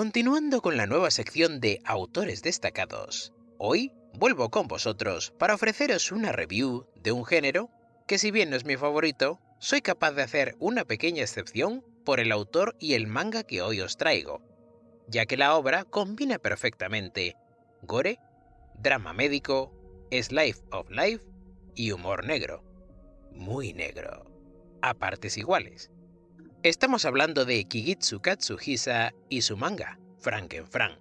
Continuando con la nueva sección de autores destacados, hoy vuelvo con vosotros para ofreceros una review de un género que si bien no es mi favorito, soy capaz de hacer una pequeña excepción por el autor y el manga que hoy os traigo, ya que la obra combina perfectamente gore, drama médico, slice of life y humor negro. Muy negro. A partes iguales. Estamos hablando de Kigitsu Katsuhisa y su manga, Frankenfran.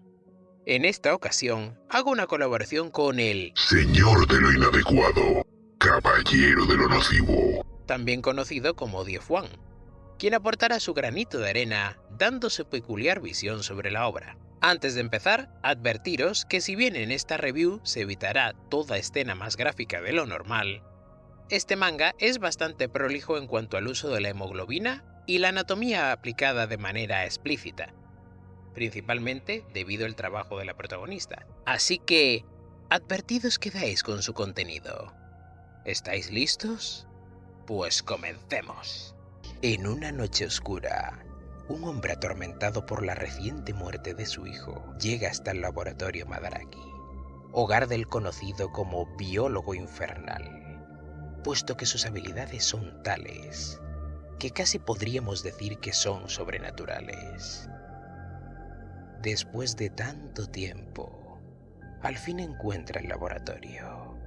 En esta ocasión, hago una colaboración con el Señor de lo inadecuado, Caballero de lo nocivo, también conocido como Diefuan, quien aportará su granito de arena dando su peculiar visión sobre la obra. Antes de empezar, advertiros que si bien en esta review se evitará toda escena más gráfica de lo normal, este manga es bastante prolijo en cuanto al uso de la hemoglobina y la anatomía aplicada de manera explícita, principalmente debido al trabajo de la protagonista. Así que, advertidos quedáis con su contenido. ¿Estáis listos? Pues comencemos. En una noche oscura, un hombre atormentado por la reciente muerte de su hijo llega hasta el laboratorio Madaraki, hogar del conocido como biólogo infernal, puesto que sus habilidades son tales que casi podríamos decir que son sobrenaturales. Después de tanto tiempo, al fin encuentra el laboratorio.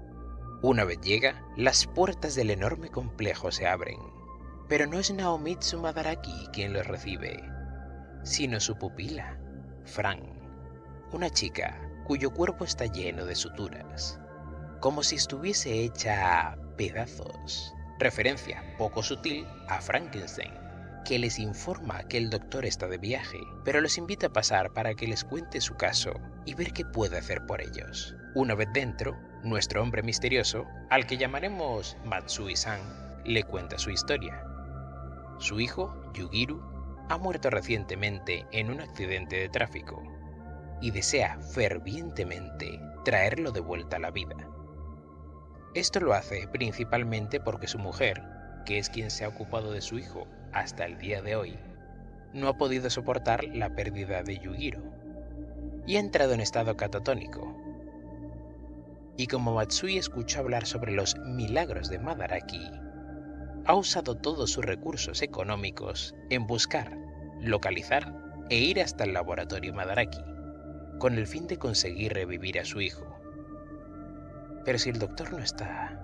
Una vez llega, las puertas del enorme complejo se abren pero no es Naomitsu Madaraki quien lo recibe, sino su pupila, Fran, una chica cuyo cuerpo está lleno de suturas, como si estuviese hecha a pedazos. Referencia poco sutil a Frankenstein, que les informa que el doctor está de viaje, pero los invita a pasar para que les cuente su caso y ver qué puede hacer por ellos. Una vez dentro, nuestro hombre misterioso, al que llamaremos Matsui-san, le cuenta su historia su hijo, Yugiru, ha muerto recientemente en un accidente de tráfico y desea fervientemente traerlo de vuelta a la vida. Esto lo hace principalmente porque su mujer, que es quien se ha ocupado de su hijo hasta el día de hoy, no ha podido soportar la pérdida de Yugiru y ha entrado en estado catatónico. Y como Matsui escuchó hablar sobre los milagros de Madaraki, ha usado todos sus recursos económicos en buscar, localizar e ir hasta el laboratorio Madaraki, con el fin de conseguir revivir a su hijo. Pero si el doctor no está,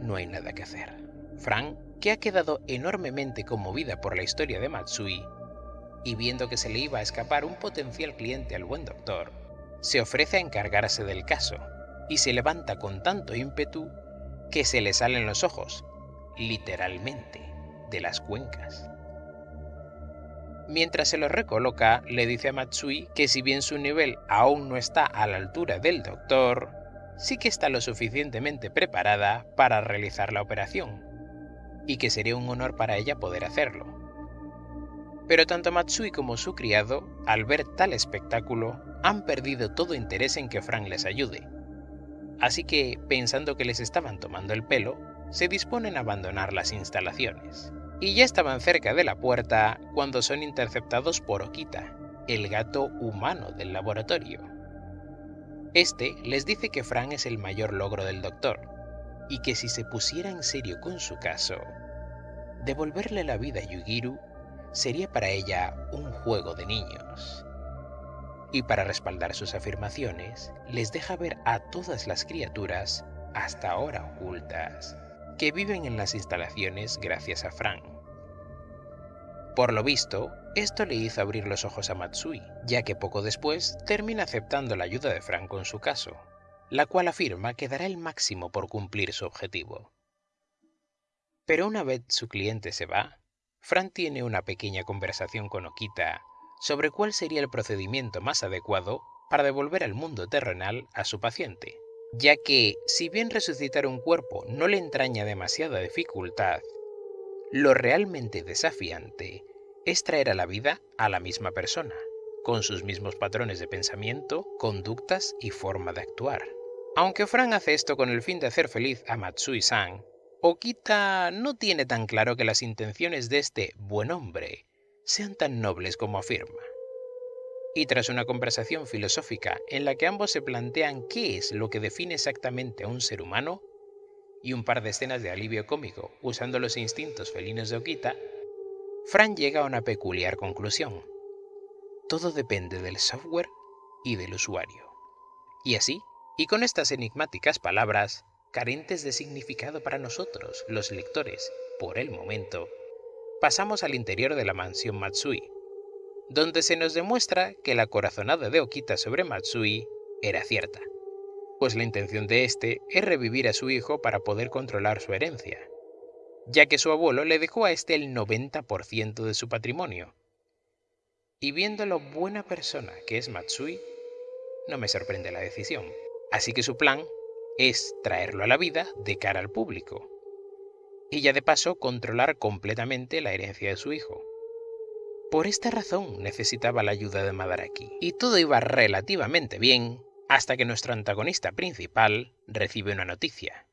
no hay nada que hacer. Frank, que ha quedado enormemente conmovida por la historia de Matsui, y viendo que se le iba a escapar un potencial cliente al buen doctor, se ofrece a encargarse del caso, y se levanta con tanto ímpetu que se le salen los ojos literalmente, de las cuencas. Mientras se lo recoloca, le dice a Matsui que si bien su nivel aún no está a la altura del doctor, sí que está lo suficientemente preparada para realizar la operación, y que sería un honor para ella poder hacerlo. Pero tanto Matsui como su criado, al ver tal espectáculo, han perdido todo interés en que Frank les ayude. Así que, pensando que les estaban tomando el pelo, se disponen a abandonar las instalaciones. Y ya estaban cerca de la puerta cuando son interceptados por Okita, el gato humano del laboratorio. Este les dice que Fran es el mayor logro del doctor, y que si se pusiera en serio con su caso, devolverle la vida a Yugiru sería para ella un juego de niños. Y para respaldar sus afirmaciones, les deja ver a todas las criaturas hasta ahora ocultas que viven en las instalaciones gracias a Frank. Por lo visto, esto le hizo abrir los ojos a Matsui, ya que poco después termina aceptando la ayuda de Frank con su caso, la cual afirma que dará el máximo por cumplir su objetivo. Pero una vez su cliente se va, Frank tiene una pequeña conversación con Okita sobre cuál sería el procedimiento más adecuado para devolver al mundo terrenal a su paciente ya que si bien resucitar un cuerpo no le entraña demasiada dificultad, lo realmente desafiante es traer a la vida a la misma persona, con sus mismos patrones de pensamiento, conductas y forma de actuar. Aunque Fran hace esto con el fin de hacer feliz a Matsui-san, Okita no tiene tan claro que las intenciones de este buen hombre sean tan nobles como afirma. Y tras una conversación filosófica en la que ambos se plantean qué es lo que define exactamente a un ser humano, y un par de escenas de alivio cómico usando los instintos felinos de Okita, Fran llega a una peculiar conclusión. Todo depende del software y del usuario. Y así, y con estas enigmáticas palabras, carentes de significado para nosotros, los lectores, por el momento, pasamos al interior de la mansión Matsui, donde se nos demuestra que la corazonada de Okita sobre Matsui era cierta, pues la intención de este es revivir a su hijo para poder controlar su herencia, ya que su abuelo le dejó a este el 90% de su patrimonio. Y viendo lo buena persona que es Matsui, no me sorprende la decisión. Así que su plan es traerlo a la vida de cara al público. Y ya de paso controlar completamente la herencia de su hijo. Por esta razón necesitaba la ayuda de Madaraki. Y todo iba relativamente bien hasta que nuestro antagonista principal recibe una noticia.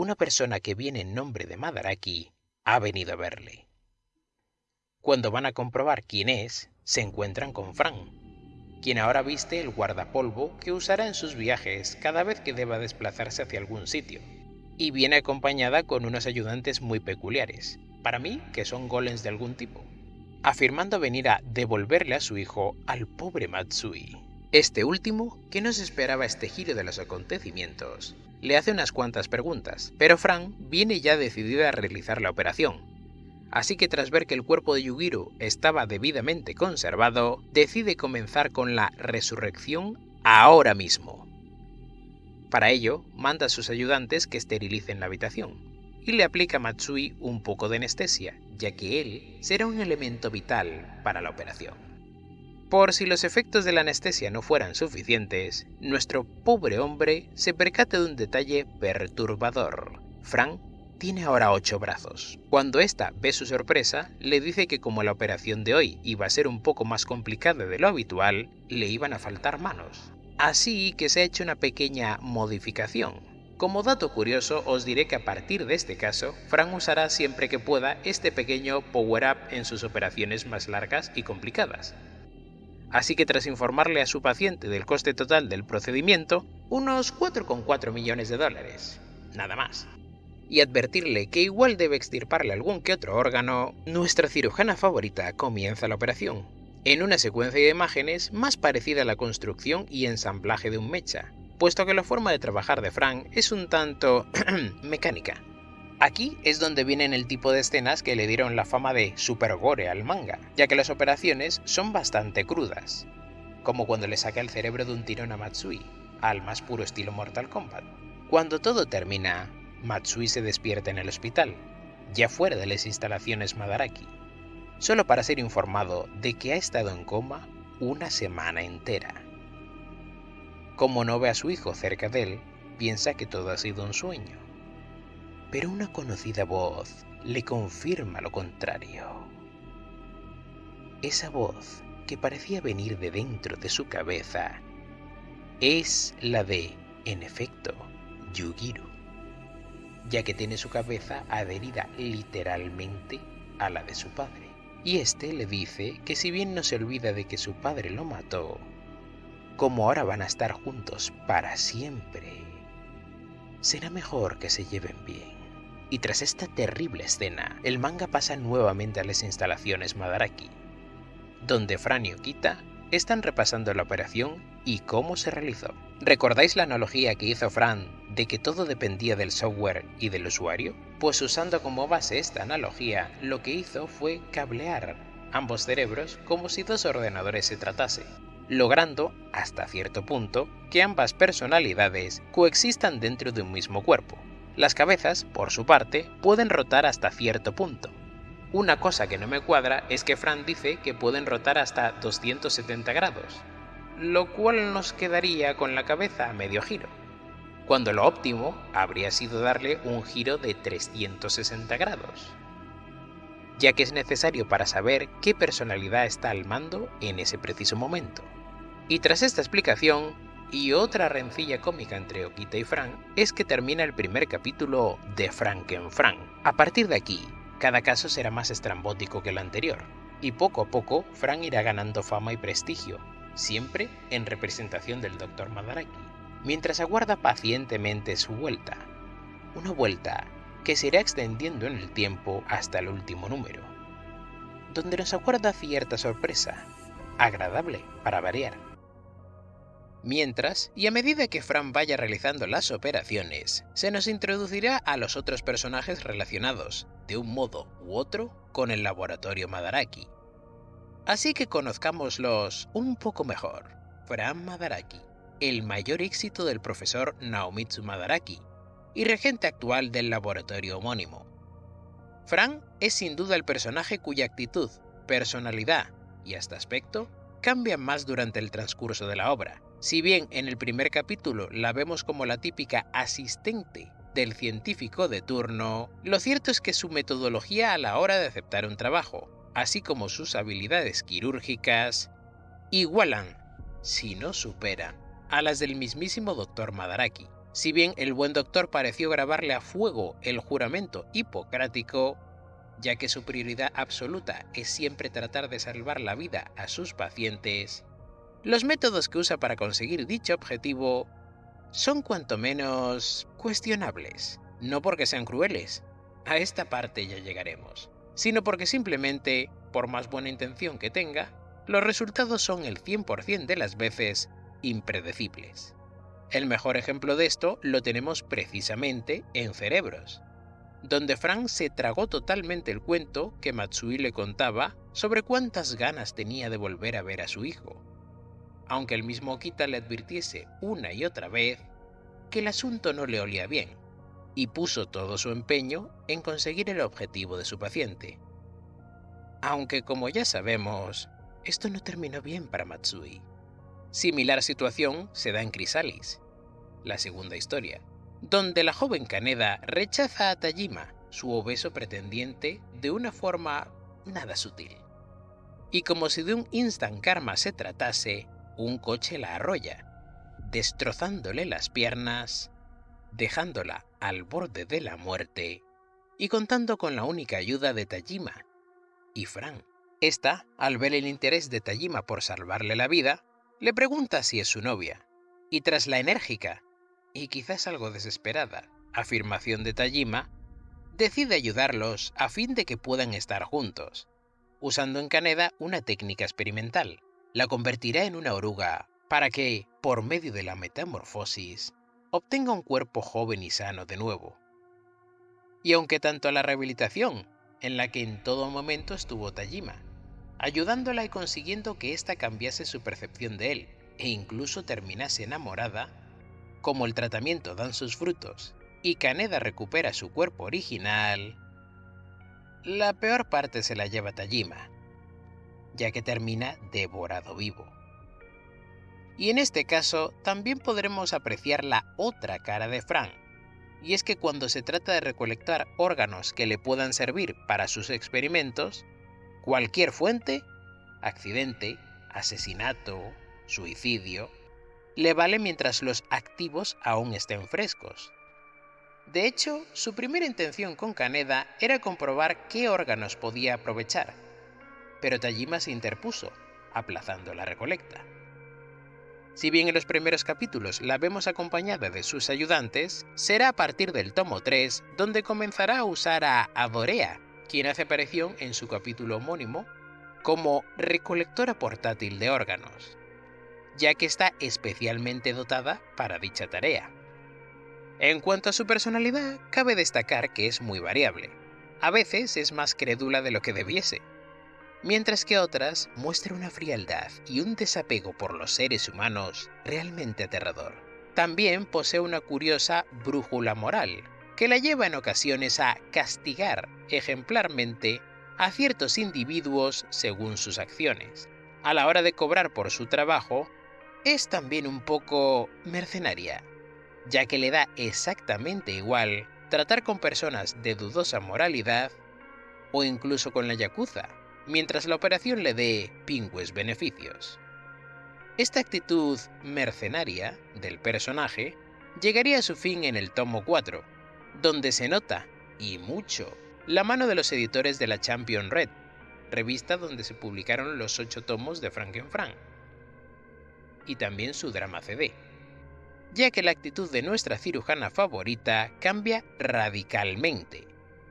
Una persona que viene en nombre de Madaraki ha venido a verle. Cuando van a comprobar quién es, se encuentran con Fran, quien ahora viste el guardapolvo que usará en sus viajes cada vez que deba desplazarse hacia algún sitio, y viene acompañada con unos ayudantes muy peculiares, para mí que son golems de algún tipo, afirmando venir a devolverle a su hijo al pobre Matsui. Este último, que no se esperaba este giro de los acontecimientos, le hace unas cuantas preguntas, pero Fran viene ya decidida a realizar la operación, Así que tras ver que el cuerpo de Yugiro estaba debidamente conservado, decide comenzar con la resurrección ahora mismo. Para ello, manda a sus ayudantes que esterilicen la habitación, y le aplica a Matsui un poco de anestesia, ya que él será un elemento vital para la operación. Por si los efectos de la anestesia no fueran suficientes, nuestro pobre hombre se percata de un detalle perturbador. Frank tiene ahora ocho brazos. Cuando ésta ve su sorpresa, le dice que como la operación de hoy iba a ser un poco más complicada de lo habitual, le iban a faltar manos. Así que se ha hecho una pequeña modificación. Como dato curioso, os diré que a partir de este caso, Frank usará siempre que pueda este pequeño power-up en sus operaciones más largas y complicadas. Así que tras informarle a su paciente del coste total del procedimiento, unos 4,4 millones de dólares. Nada más y advertirle que igual debe extirparle algún que otro órgano, nuestra cirujana favorita comienza la operación, en una secuencia de imágenes más parecida a la construcción y ensamblaje de un mecha, puesto que la forma de trabajar de Frank es un tanto mecánica. Aquí es donde vienen el tipo de escenas que le dieron la fama de super gore al manga, ya que las operaciones son bastante crudas, como cuando le saca el cerebro de un tirón a Matsui, al más puro estilo Mortal Kombat. Cuando todo termina, Matsui se despierta en el hospital, ya fuera de las instalaciones Madaraki, solo para ser informado de que ha estado en coma una semana entera. Como no ve a su hijo cerca de él, piensa que todo ha sido un sueño. Pero una conocida voz le confirma lo contrario. Esa voz, que parecía venir de dentro de su cabeza, es la de, en efecto, Yugiro ya que tiene su cabeza adherida literalmente a la de su padre. Y este le dice que si bien no se olvida de que su padre lo mató, como ahora van a estar juntos para siempre, será mejor que se lleven bien. Y tras esta terrible escena, el manga pasa nuevamente a las instalaciones Madaraki, donde Fran y Okita están repasando la operación y cómo se realizó. ¿Recordáis la analogía que hizo Fran de que todo dependía del software y del usuario? Pues usando como base esta analogía, lo que hizo fue cablear ambos cerebros como si dos ordenadores se tratase, logrando, hasta cierto punto, que ambas personalidades coexistan dentro de un mismo cuerpo. Las cabezas, por su parte, pueden rotar hasta cierto punto, una cosa que no me cuadra es que Fran dice que pueden rotar hasta 270 grados, lo cual nos quedaría con la cabeza a medio giro, cuando lo óptimo habría sido darle un giro de 360 grados, ya que es necesario para saber qué personalidad está al mando en ese preciso momento. Y tras esta explicación, y otra rencilla cómica entre Okita y Frank, es que termina el primer capítulo de Frank en Frank. A partir de aquí, cada caso será más estrambótico que el anterior, Y poco a poco, Fran irá ganando fama y prestigio, siempre en representación del Dr. Madaraki, mientras aguarda pacientemente su vuelta. Una vuelta que se irá extendiendo en el tiempo hasta el último número, donde nos aguarda cierta sorpresa, agradable para variar. Mientras, y a medida que Fran vaya realizando las operaciones, se nos introducirá a los otros personajes relacionados, de un modo u otro, con el laboratorio Madaraki. Así que conozcámoslos un poco mejor. Fran Madaraki, el mayor éxito del profesor Naomitsu Madaraki, y regente actual del laboratorio homónimo. Fran es sin duda el personaje cuya actitud, personalidad y hasta aspecto cambian más durante el transcurso de la obra. Si bien en el primer capítulo la vemos como la típica asistente del científico de turno, lo cierto es que su metodología a la hora de aceptar un trabajo, así como sus habilidades quirúrgicas, igualan, si no superan, a las del mismísimo Dr. Madaraki. Si bien el buen doctor pareció grabarle a fuego el juramento hipocrático, ya que su prioridad absoluta es siempre tratar de salvar la vida a sus pacientes, los métodos que usa para conseguir dicho objetivo son cuanto menos cuestionables, no porque sean crueles, a esta parte ya llegaremos, sino porque simplemente, por más buena intención que tenga, los resultados son el 100% de las veces impredecibles. El mejor ejemplo de esto lo tenemos precisamente en Cerebros, donde Frank se tragó totalmente el cuento que Matsui le contaba sobre cuántas ganas tenía de volver a ver a su hijo, aunque el mismo Okita le advirtiese una y otra vez que el asunto no le olía bien, y puso todo su empeño en conseguir el objetivo de su paciente. Aunque como ya sabemos, esto no terminó bien para Matsui. Similar situación se da en Crisalis, la segunda historia, donde la joven Kaneda rechaza a Tajima, su obeso pretendiente, de una forma nada sutil. Y como si de un instant karma se tratase, un coche la arrolla, destrozándole las piernas, dejándola al borde de la muerte y contando con la única ayuda de Tajima y Fran. Esta, al ver el interés de Tajima por salvarle la vida, le pregunta si es su novia, y tras la enérgica, y quizás algo desesperada, afirmación de Tajima, decide ayudarlos a fin de que puedan estar juntos, usando en Kaneda una técnica experimental. La convertirá en una oruga para que, por medio de la metamorfosis, obtenga un cuerpo joven y sano de nuevo. Y aunque tanto la rehabilitación, en la que en todo momento estuvo Tajima, ayudándola y consiguiendo que ésta cambiase su percepción de él e incluso terminase enamorada, como el tratamiento dan sus frutos y Kaneda recupera su cuerpo original, la peor parte se la lleva Tajima, ya que termina devorado vivo. Y en este caso también podremos apreciar la otra cara de Frank, y es que cuando se trata de recolectar órganos que le puedan servir para sus experimentos, Cualquier fuente, accidente, asesinato, suicidio, le vale mientras los activos aún estén frescos. De hecho, su primera intención con Kaneda era comprobar qué órganos podía aprovechar, pero Tajima se interpuso, aplazando la recolecta. Si bien en los primeros capítulos la vemos acompañada de sus ayudantes, será a partir del tomo 3 donde comenzará a usar a Adorea quien hace aparición en su capítulo homónimo como recolectora portátil de órganos, ya que está especialmente dotada para dicha tarea. En cuanto a su personalidad, cabe destacar que es muy variable. A veces es más crédula de lo que debiese, mientras que otras muestra una frialdad y un desapego por los seres humanos realmente aterrador. También posee una curiosa brújula moral, que la lleva en ocasiones a castigar ejemplarmente a ciertos individuos según sus acciones. A la hora de cobrar por su trabajo, es también un poco mercenaria, ya que le da exactamente igual tratar con personas de dudosa moralidad o incluso con la Yakuza, mientras la operación le dé pingües beneficios. Esta actitud mercenaria del personaje llegaría a su fin en el tomo 4, donde se nota, y mucho, la mano de los editores de la Champion Red, revista donde se publicaron los ocho tomos de Frankenfran, y también su drama CD, ya que la actitud de nuestra cirujana favorita cambia radicalmente,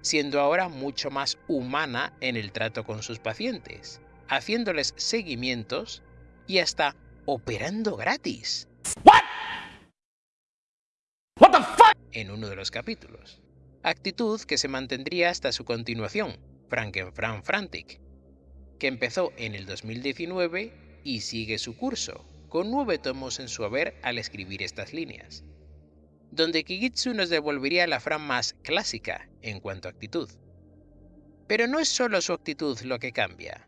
siendo ahora mucho más humana en el trato con sus pacientes, haciéndoles seguimientos y hasta operando gratis. En uno de los capítulos. Actitud que se mantendría hasta su continuación, Frankenfran Frantic, que empezó en el 2019 y sigue su curso, con nueve tomos en su haber al escribir estas líneas, donde Kigitsu nos devolvería la Fran más clásica en cuanto a actitud. Pero no es solo su actitud lo que cambia,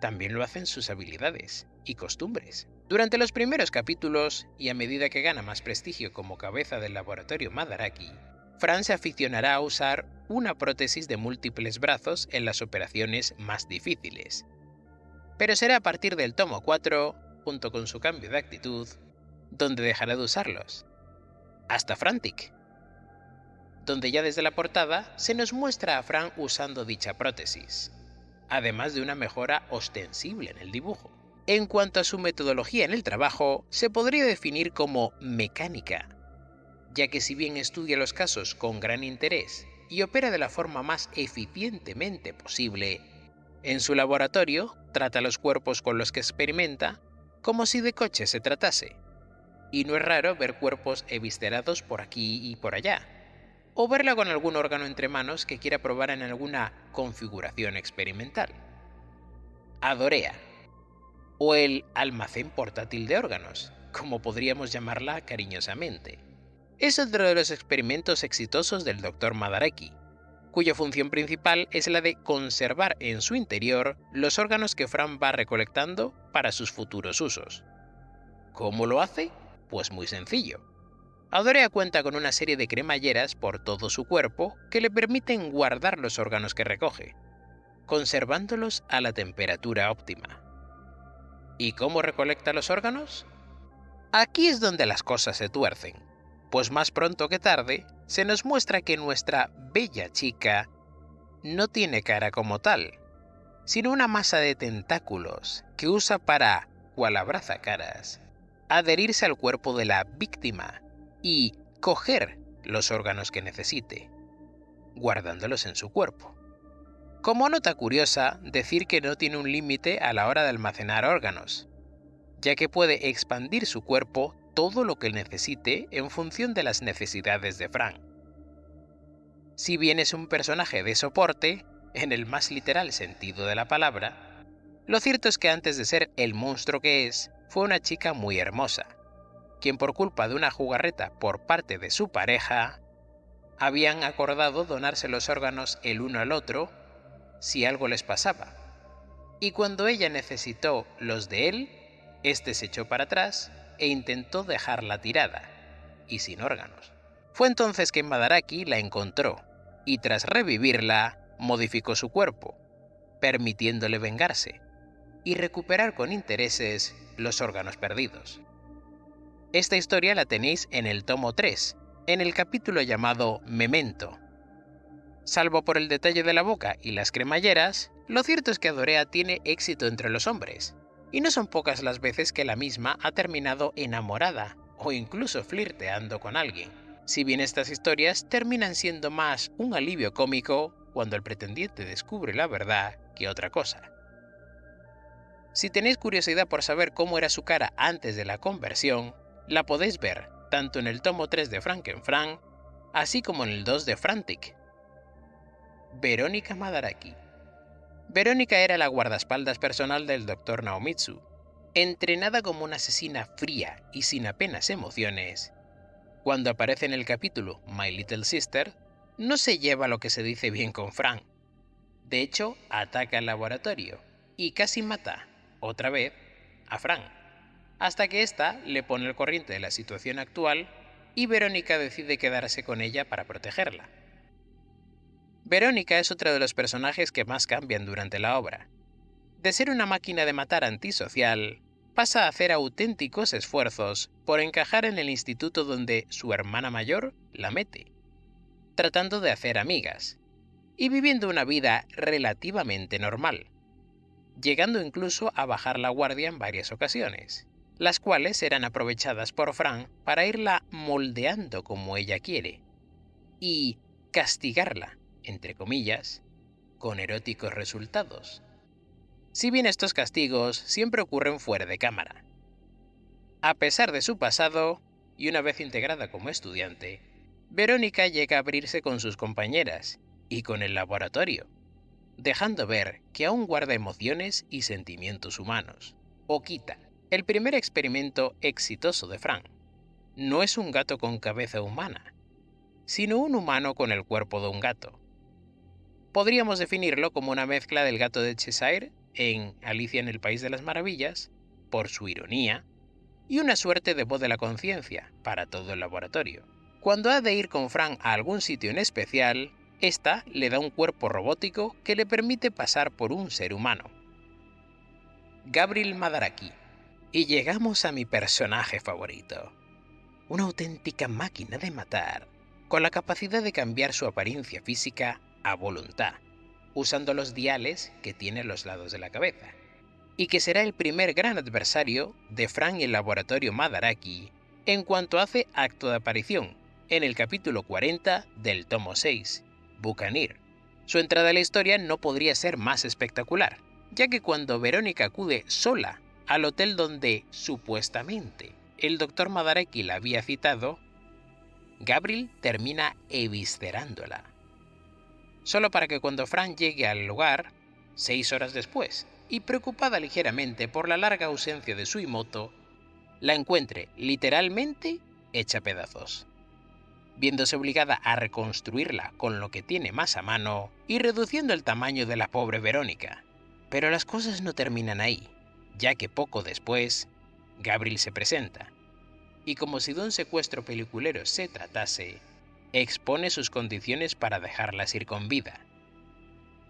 también lo hacen sus habilidades y costumbres. Durante los primeros capítulos, y a medida que gana más prestigio como cabeza del laboratorio Madaraki, Fran se aficionará a usar una prótesis de múltiples brazos en las operaciones más difíciles. Pero será a partir del tomo 4, junto con su cambio de actitud, donde dejará de usarlos. Hasta Frantic, donde ya desde la portada se nos muestra a Fran usando dicha prótesis, además de una mejora ostensible en el dibujo. En cuanto a su metodología en el trabajo, se podría definir como mecánica, ya que si bien estudia los casos con gran interés y opera de la forma más eficientemente posible, en su laboratorio trata los cuerpos con los que experimenta como si de coche se tratase. Y no es raro ver cuerpos eviscerados por aquí y por allá, o verla con algún órgano entre manos que quiera probar en alguna configuración experimental. Adorea, o el almacén portátil de órganos, como podríamos llamarla cariñosamente. Es otro de los experimentos exitosos del Dr. Madaraki, cuya función principal es la de conservar en su interior los órganos que Fran va recolectando para sus futuros usos. ¿Cómo lo hace? Pues muy sencillo. Adorea cuenta con una serie de cremalleras por todo su cuerpo que le permiten guardar los órganos que recoge, conservándolos a la temperatura óptima. ¿Y cómo recolecta los órganos? Aquí es donde las cosas se tuercen, pues más pronto que tarde se nos muestra que nuestra bella chica no tiene cara como tal, sino una masa de tentáculos que usa para, cual abraza caras, adherirse al cuerpo de la víctima y coger los órganos que necesite, guardándolos en su cuerpo. Como nota curiosa, decir que no tiene un límite a la hora de almacenar órganos, ya que puede expandir su cuerpo todo lo que necesite en función de las necesidades de Frank. Si bien es un personaje de soporte, en el más literal sentido de la palabra, lo cierto es que antes de ser el monstruo que es, fue una chica muy hermosa, quien por culpa de una jugarreta por parte de su pareja, habían acordado donarse los órganos el uno al otro si algo les pasaba. Y cuando ella necesitó los de él, este se echó para atrás e intentó dejarla tirada, y sin órganos. Fue entonces que Madaraki la encontró, y tras revivirla, modificó su cuerpo, permitiéndole vengarse, y recuperar con intereses los órganos perdidos. Esta historia la tenéis en el tomo 3, en el capítulo llamado Memento. Salvo por el detalle de la boca y las cremalleras, lo cierto es que Adorea tiene éxito entre los hombres, y no son pocas las veces que la misma ha terminado enamorada o incluso flirteando con alguien. Si bien estas historias terminan siendo más un alivio cómico cuando el pretendiente descubre la verdad que otra cosa. Si tenéis curiosidad por saber cómo era su cara antes de la conversión, la podéis ver tanto en el tomo 3 de Frankenfran, así como en el 2 de Frantic. Verónica Madaraki Verónica era la guardaespaldas personal del Dr. Naomitsu. Entrenada como una asesina fría y sin apenas emociones, cuando aparece en el capítulo My Little Sister, no se lleva lo que se dice bien con Frank. De hecho, ataca el laboratorio y casi mata, otra vez, a Frank, hasta que ésta le pone el corriente de la situación actual y Verónica decide quedarse con ella para protegerla. Verónica es otro de los personajes que más cambian durante la obra. De ser una máquina de matar antisocial, pasa a hacer auténticos esfuerzos por encajar en el instituto donde su hermana mayor la mete, tratando de hacer amigas y viviendo una vida relativamente normal, llegando incluso a bajar la guardia en varias ocasiones, las cuales eran aprovechadas por Fran para irla moldeando como ella quiere y castigarla, entre comillas, con eróticos resultados. Si bien estos castigos siempre ocurren fuera de cámara. A pesar de su pasado, y una vez integrada como estudiante, Verónica llega a abrirse con sus compañeras y con el laboratorio, dejando ver que aún guarda emociones y sentimientos humanos. Okita, el primer experimento exitoso de Frank, no es un gato con cabeza humana, sino un humano con el cuerpo de un gato. Podríamos definirlo como una mezcla del gato de Cheshire en Alicia en el País de las Maravillas, por su ironía, y una suerte de voz de la conciencia para todo el laboratorio. Cuando ha de ir con Frank a algún sitio en especial, esta le da un cuerpo robótico que le permite pasar por un ser humano. Gabriel Madaraki. Y llegamos a mi personaje favorito. Una auténtica máquina de matar, con la capacidad de cambiar su apariencia física a voluntad, usando los diales que tiene a los lados de la cabeza, y que será el primer gran adversario de Frank y el laboratorio Madaraki en cuanto hace acto de aparición en el capítulo 40 del tomo 6, Bucanir. Su entrada a la historia no podría ser más espectacular, ya que cuando Verónica acude sola al hotel donde supuestamente el doctor Madaraki la había citado, Gabriel termina eviscerándola. Solo para que cuando Fran llegue al lugar, seis horas después, y preocupada ligeramente por la larga ausencia de Suimoto, la encuentre literalmente hecha pedazos viéndose obligada a reconstruirla con lo que tiene más a mano y reduciendo el tamaño de la pobre Verónica. Pero las cosas no terminan ahí, ya que poco después, Gabriel se presenta, y como si de un secuestro peliculero se tratase, expone sus condiciones para dejarlas ir con vida.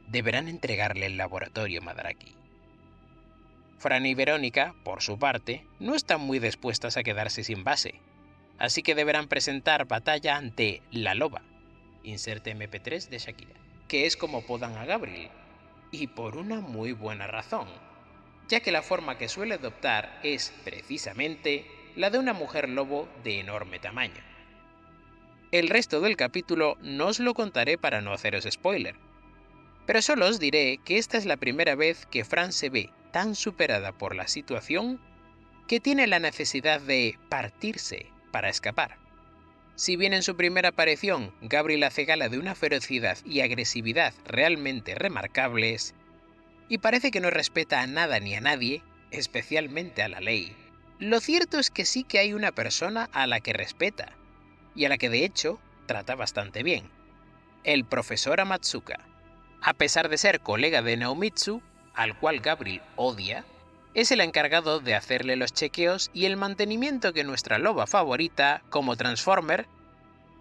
Deberán entregarle el laboratorio Madaraki. Fran y Verónica, por su parte, no están muy dispuestas a quedarse sin base, así que deberán presentar batalla ante la loba, inserte MP3 de Shakira, que es como podan a Gabriel, y por una muy buena razón, ya que la forma que suele adoptar es precisamente la de una mujer lobo de enorme tamaño. El resto del capítulo no os lo contaré para no haceros spoiler, pero solo os diré que esta es la primera vez que Fran se ve tan superada por la situación que tiene la necesidad de partirse para escapar. Si bien en su primera aparición Gabriel hace gala de una ferocidad y agresividad realmente remarcables, y parece que no respeta a nada ni a nadie, especialmente a la ley, lo cierto es que sí que hay una persona a la que respeta, y a la que de hecho trata bastante bien, el profesor Amatsuka. A pesar de ser colega de Naomitsu, al cual Gabriel odia, es el encargado de hacerle los chequeos y el mantenimiento que nuestra loba favorita, como Transformer,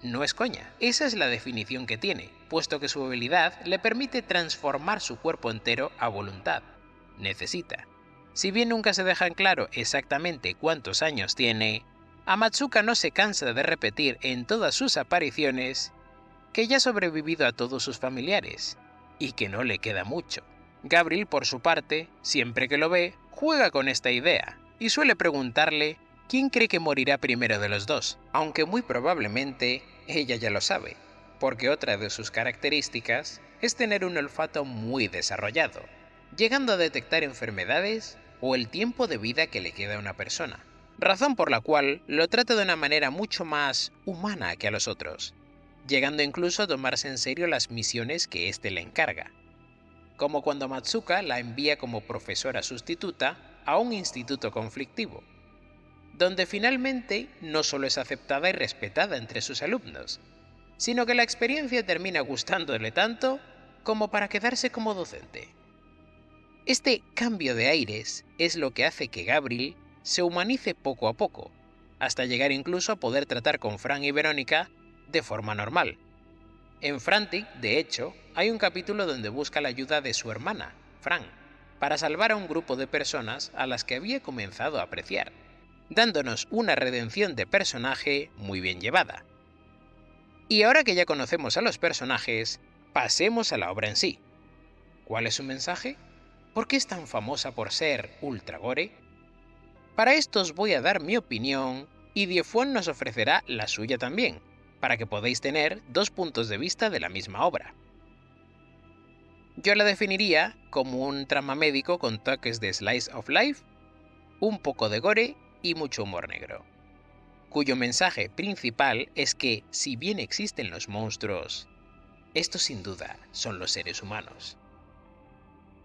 no es coña. Esa es la definición que tiene, puesto que su habilidad le permite transformar su cuerpo entero a voluntad. Necesita. Si bien nunca se deja en claro exactamente cuántos años tiene, Amatsuka no se cansa de repetir en todas sus apariciones que ya ha sobrevivido a todos sus familiares, y que no le queda mucho. Gabriel, por su parte, siempre que lo ve, juega con esta idea y suele preguntarle quién cree que morirá primero de los dos, aunque muy probablemente ella ya lo sabe, porque otra de sus características es tener un olfato muy desarrollado, llegando a detectar enfermedades o el tiempo de vida que le queda a una persona, razón por la cual lo trata de una manera mucho más humana que a los otros, llegando incluso a tomarse en serio las misiones que éste le encarga como cuando Matsuka la envía como profesora sustituta a un instituto conflictivo, donde finalmente no solo es aceptada y respetada entre sus alumnos, sino que la experiencia termina gustándole tanto como para quedarse como docente. Este cambio de aires es lo que hace que Gabriel se humanice poco a poco, hasta llegar incluso a poder tratar con Fran y Verónica de forma normal, en Frantic, de hecho, hay un capítulo donde busca la ayuda de su hermana, Fran, para salvar a un grupo de personas a las que había comenzado a apreciar, dándonos una redención de personaje muy bien llevada. Y ahora que ya conocemos a los personajes, pasemos a la obra en sí. ¿Cuál es su mensaje? ¿por qué es tan famosa por ser ultra gore? Para esto os voy a dar mi opinión y Diefuan nos ofrecerá la suya también, para que podáis tener dos puntos de vista de la misma obra. Yo la definiría como un trama médico con toques de slice of life, un poco de gore y mucho humor negro, cuyo mensaje principal es que si bien existen los monstruos, estos sin duda son los seres humanos.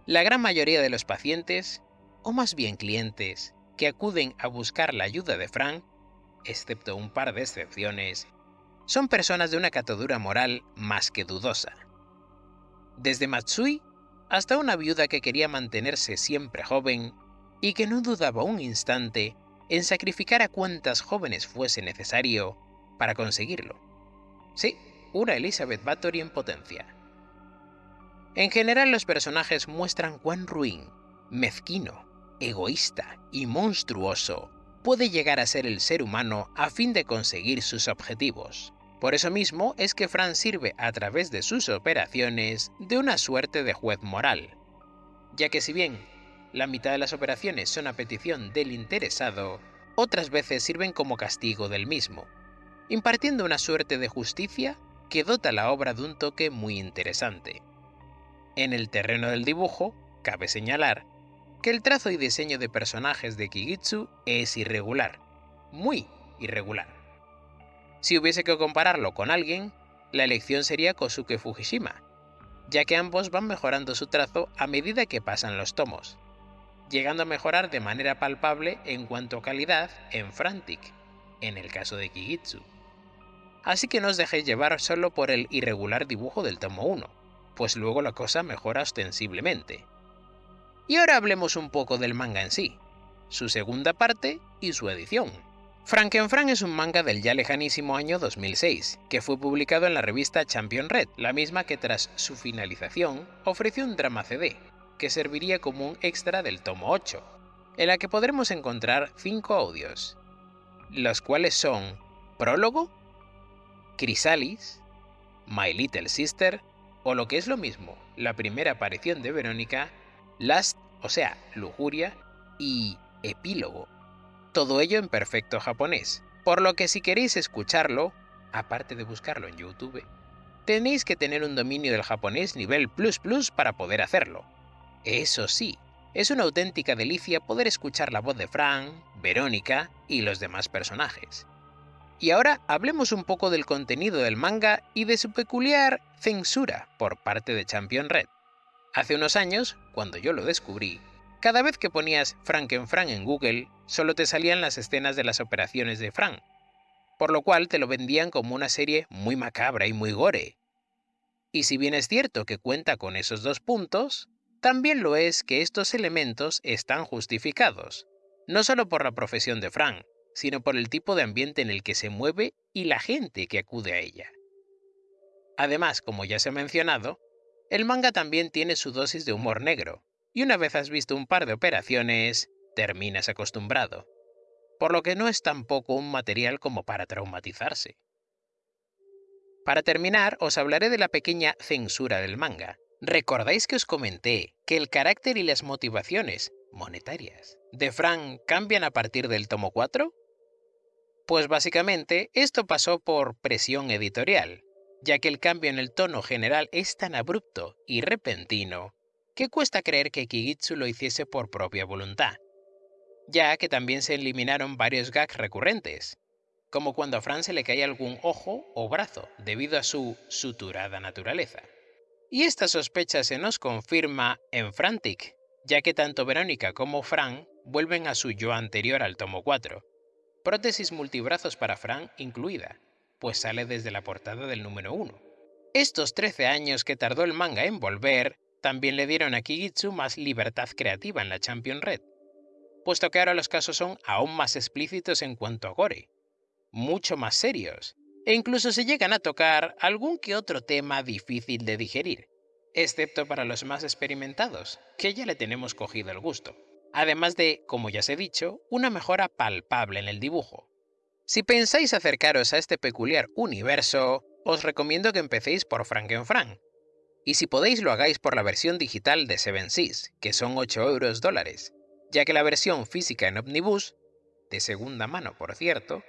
La gran mayoría de los pacientes, o más bien clientes, que acuden a buscar la ayuda de Frank, excepto un par de excepciones, son personas de una catadura moral más que dudosa. Desde Matsui hasta una viuda que quería mantenerse siempre joven y que no dudaba un instante en sacrificar a cuantas jóvenes fuese necesario para conseguirlo. Sí, una Elizabeth Bathory en potencia. En general los personajes muestran cuán ruin, mezquino, egoísta y monstruoso puede llegar a ser el ser humano a fin de conseguir sus objetivos. Por eso mismo es que Fran sirve a través de sus operaciones de una suerte de juez moral, ya que si bien la mitad de las operaciones son a petición del interesado, otras veces sirven como castigo del mismo, impartiendo una suerte de justicia que dota la obra de un toque muy interesante. En el terreno del dibujo, cabe señalar que el trazo y diseño de personajes de Kigitsu es irregular, muy irregular. Si hubiese que compararlo con alguien, la elección sería Kosuke Fujishima, ya que ambos van mejorando su trazo a medida que pasan los tomos, llegando a mejorar de manera palpable en cuanto a calidad en Frantic, en el caso de Kigitsu. Así que no os dejéis llevar solo por el irregular dibujo del tomo 1, pues luego la cosa mejora ostensiblemente. Y ahora hablemos un poco del manga en sí, su segunda parte y su edición. Frankenfran es un manga del ya lejanísimo año 2006, que fue publicado en la revista Champion Red, la misma que tras su finalización ofreció un drama CD, que serviría como un extra del tomo 8, en la que podremos encontrar 5 audios, los cuales son Prólogo, Chrysalis, My Little Sister, o lo que es lo mismo, la primera aparición de Verónica, Last, o sea, Lujuria, y Epílogo, todo ello en perfecto japonés, por lo que si queréis escucharlo, aparte de buscarlo en YouTube, tenéis que tener un dominio del japonés nivel plus plus para poder hacerlo. Eso sí, es una auténtica delicia poder escuchar la voz de Frank, Verónica y los demás personajes. Y ahora hablemos un poco del contenido del manga y de su peculiar censura por parte de Champion Red. Hace unos años, cuando yo lo descubrí, cada vez que ponías Frankenfran en Google, solo te salían las escenas de las operaciones de Frank, por lo cual te lo vendían como una serie muy macabra y muy gore. Y si bien es cierto que cuenta con esos dos puntos, también lo es que estos elementos están justificados, no solo por la profesión de Frank, sino por el tipo de ambiente en el que se mueve y la gente que acude a ella. Además, como ya se ha mencionado, el manga también tiene su dosis de humor negro, y una vez has visto un par de operaciones, terminas acostumbrado, por lo que no es tampoco un material como para traumatizarse. Para terminar, os hablaré de la pequeña censura del manga. ¿Recordáis que os comenté que el carácter y las motivaciones monetarias de Frank cambian a partir del tomo 4? Pues básicamente esto pasó por presión editorial, ya que el cambio en el tono general es tan abrupto y repentino que cuesta creer que Kigitsu lo hiciese por propia voluntad, ya que también se eliminaron varios gags recurrentes, como cuando a Fran se le cae algún ojo o brazo debido a su suturada naturaleza. Y esta sospecha se nos confirma en Frantic, ya que tanto Verónica como Fran vuelven a su yo anterior al tomo 4, prótesis multibrazos para Fran incluida, pues sale desde la portada del número 1. Estos 13 años que tardó el manga en volver también le dieron a Kigitsu más libertad creativa en la Champion Red, puesto que ahora los casos son aún más explícitos en cuanto a gore, mucho más serios, e incluso se llegan a tocar algún que otro tema difícil de digerir, excepto para los más experimentados, que ya le tenemos cogido el gusto. Además de, como ya os he dicho, una mejora palpable en el dibujo. Si pensáis acercaros a este peculiar universo, os recomiendo que empecéis por Frankenfrank, Y si podéis lo hagáis por la versión digital de Seven Seas, que son 8 euros dólares, ya que la versión física en Omnibus, de segunda mano por cierto,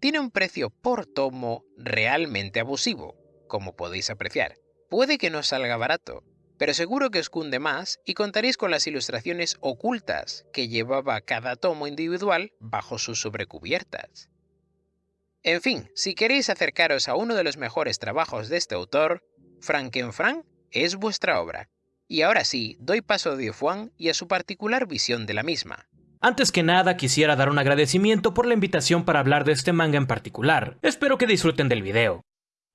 tiene un precio por tomo realmente abusivo, como podéis apreciar. Puede que no salga barato, pero seguro que os cunde más y contaréis con las ilustraciones ocultas que llevaba cada tomo individual bajo sus sobrecubiertas. En fin, si queréis acercaros a uno de los mejores trabajos de este autor, Frankenfrank es vuestra obra. Y ahora sí, doy paso a Diofuan y a su particular visión de la misma. Antes que nada, quisiera dar un agradecimiento por la invitación para hablar de este manga en particular. Espero que disfruten del video.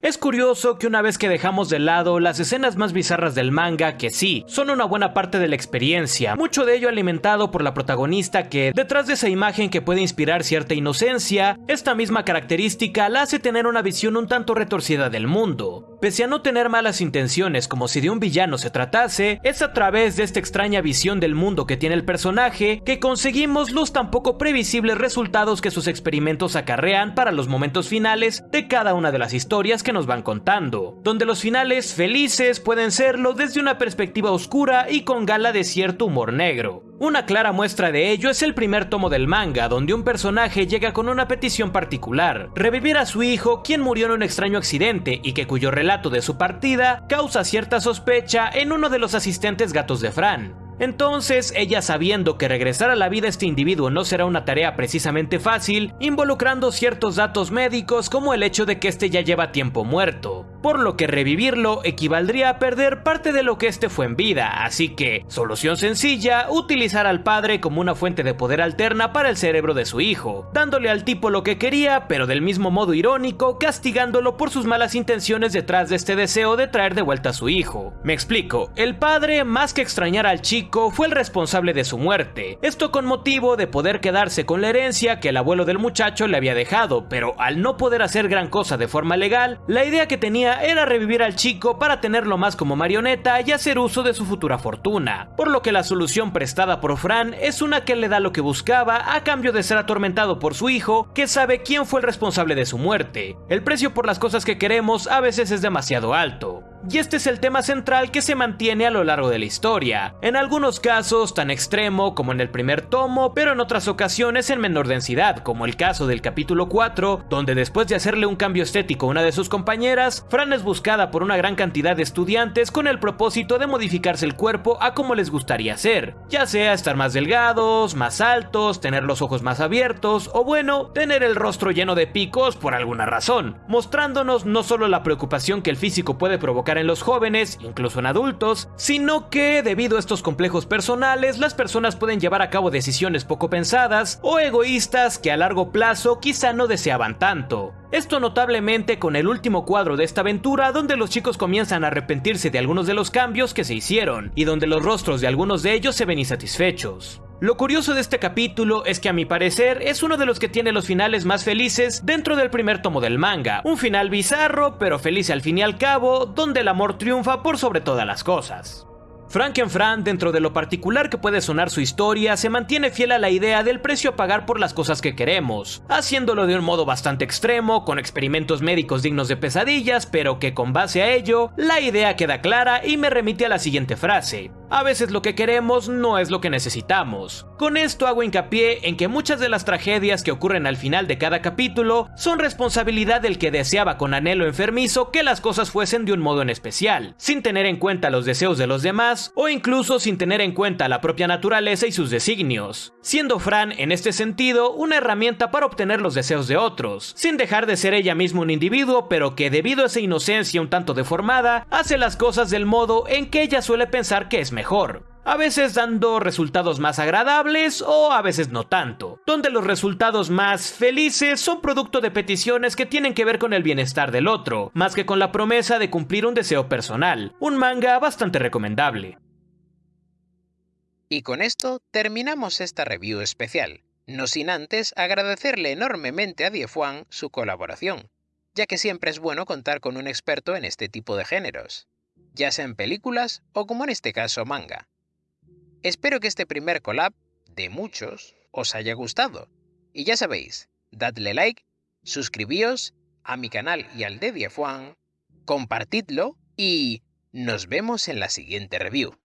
Es curioso que una vez que dejamos de lado las escenas más bizarras del manga, que sí, son una buena parte de la experiencia, mucho de ello alimentado por la protagonista que, detrás de esa imagen que puede inspirar cierta inocencia, esta misma característica la hace tener una visión un tanto retorcida del mundo. Pese a no tener malas intenciones como si de un villano se tratase, es a través de esta extraña visión del mundo que tiene el personaje que conseguimos los tan poco previsibles resultados que sus experimentos acarrean para los momentos finales de cada una de las historias que nos van contando, donde los finales felices pueden serlo desde una perspectiva oscura y con gala de cierto humor negro. Una clara muestra de ello es el primer tomo del manga, donde un personaje llega con una petición particular, revivir a su hijo quien murió en un extraño accidente y que cuyo relato de su partida causa cierta sospecha en uno de los asistentes gatos de Fran. Entonces, ella sabiendo que regresar a la vida a este individuo no será una tarea precisamente fácil, involucrando ciertos datos médicos como el hecho de que este ya lleva tiempo muerto, por lo que revivirlo equivaldría a perder parte de lo que este fue en vida, así que, solución sencilla, utilizar al padre como una fuente de poder alterna para el cerebro de su hijo, dándole al tipo lo que quería, pero del mismo modo irónico, castigándolo por sus malas intenciones detrás de este deseo de traer de vuelta a su hijo. Me explico, el padre, más que extrañar al chico, fue el responsable de su muerte, esto con motivo de poder quedarse con la herencia que el abuelo del muchacho le había dejado, pero al no poder hacer gran cosa de forma legal, la idea que tenía era revivir al chico para tenerlo más como marioneta y hacer uso de su futura fortuna, por lo que la solución prestada por Fran es una que le da lo que buscaba a cambio de ser atormentado por su hijo, que sabe quién fue el responsable de su muerte. El precio por las cosas que queremos a veces es demasiado alto. Y este es el tema central que se mantiene a lo largo de la historia, en algunos casos tan extremo como en el primer tomo, pero en otras ocasiones en menor densidad, como el caso del capítulo 4, donde después de hacerle un cambio estético a una de sus compañeras, Fran es buscada por una gran cantidad de estudiantes con el propósito de modificarse el cuerpo a como les gustaría ser, ya sea estar más delgados, más altos, tener los ojos más abiertos o bueno, tener el rostro lleno de picos por alguna razón, mostrándonos no solo la preocupación que el físico puede provocar en los jóvenes, incluso en adultos, sino que debido a estos complejos personales, las personas pueden llevar a cabo decisiones poco pensadas o egoístas que a largo plazo quizá no deseaban tanto. Esto notablemente con el último cuadro de esta aventura donde los chicos comienzan a arrepentirse de algunos de los cambios que se hicieron y donde los rostros de algunos de ellos se ven insatisfechos. Lo curioso de este capítulo es que a mi parecer es uno de los que tiene los finales más felices dentro del primer tomo del manga, un final bizarro pero feliz al fin y al cabo, donde el amor triunfa por sobre todas las cosas. Frankenfran, dentro de lo particular que puede sonar su historia, se mantiene fiel a la idea del precio a pagar por las cosas que queremos, haciéndolo de un modo bastante extremo, con experimentos médicos dignos de pesadillas, pero que con base a ello, la idea queda clara y me remite a la siguiente frase. A veces lo que queremos no es lo que necesitamos. Con esto hago hincapié en que muchas de las tragedias que ocurren al final de cada capítulo son responsabilidad del que deseaba con anhelo enfermizo que las cosas fuesen de un modo en especial, sin tener en cuenta los deseos de los demás o incluso sin tener en cuenta la propia naturaleza y sus designios, siendo Fran en este sentido una herramienta para obtener los deseos de otros, sin dejar de ser ella misma un individuo pero que debido a esa inocencia un tanto deformada, hace las cosas del modo en que ella suele pensar que es mejor. A veces dando resultados más agradables o a veces no tanto, donde los resultados más felices son producto de peticiones que tienen que ver con el bienestar del otro, más que con la promesa de cumplir un deseo personal. Un manga bastante recomendable. Y con esto terminamos esta review especial, no sin antes agradecerle enormemente a Diefuan su colaboración, ya que siempre es bueno contar con un experto en este tipo de géneros ya sea en películas o como en este caso manga. Espero que este primer collab, de muchos, os haya gustado. Y ya sabéis, dadle like, suscribíos a mi canal y al de Diefuan, compartidlo y Nos vemos en la siguiente review.